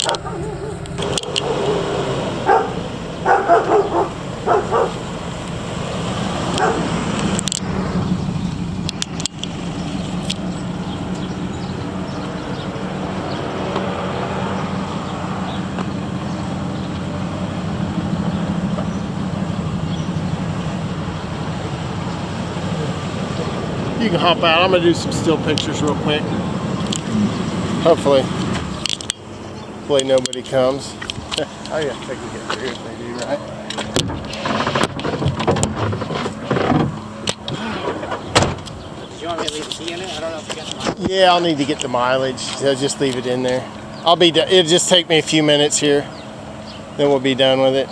You can hop out. I'm gonna do some still pictures real quick. Hopefully, hopefully nobody comes. oh yeah, they can get through if they do, right? Do you want me to leave the key in it? I don't know if you got the mic. Yeah, I'll need to get the mileage. So just leave it in there. I'll be. do- It'll just take me a few minutes here. Then we'll be done with it.